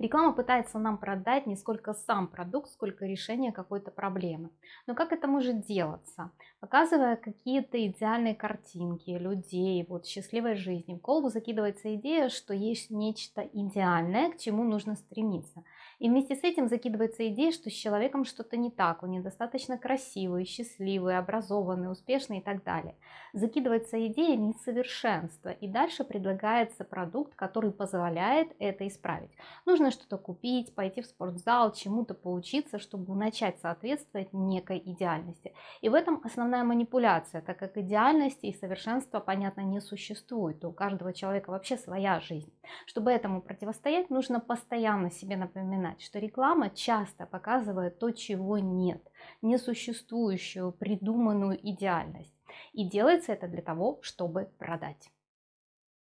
Реклама пытается нам продать не сколько сам продукт, сколько решение какой-то проблемы. Но как это может делаться? Показывая какие-то идеальные картинки людей, вот счастливой жизни, в голову закидывается идея, что есть нечто идеальное, к чему нужно стремиться. И вместе с этим закидывается идея, что с человеком что-то не так, он недостаточно красивый, счастливый, образованный, успешный и так далее. Закидывается идея несовершенства, и дальше предлагается продукт, который позволяет это исправить. Нужно что-то купить, пойти в спортзал, чему-то поучиться, чтобы начать соответствовать некой идеальности. И в этом основная манипуляция, так как идеальности и совершенства, понятно, не существует. У каждого человека вообще своя жизнь. Чтобы этому противостоять, нужно постоянно себе напоминать, что реклама часто показывает то, чего нет, несуществующую придуманную идеальность. И делается это для того, чтобы продать.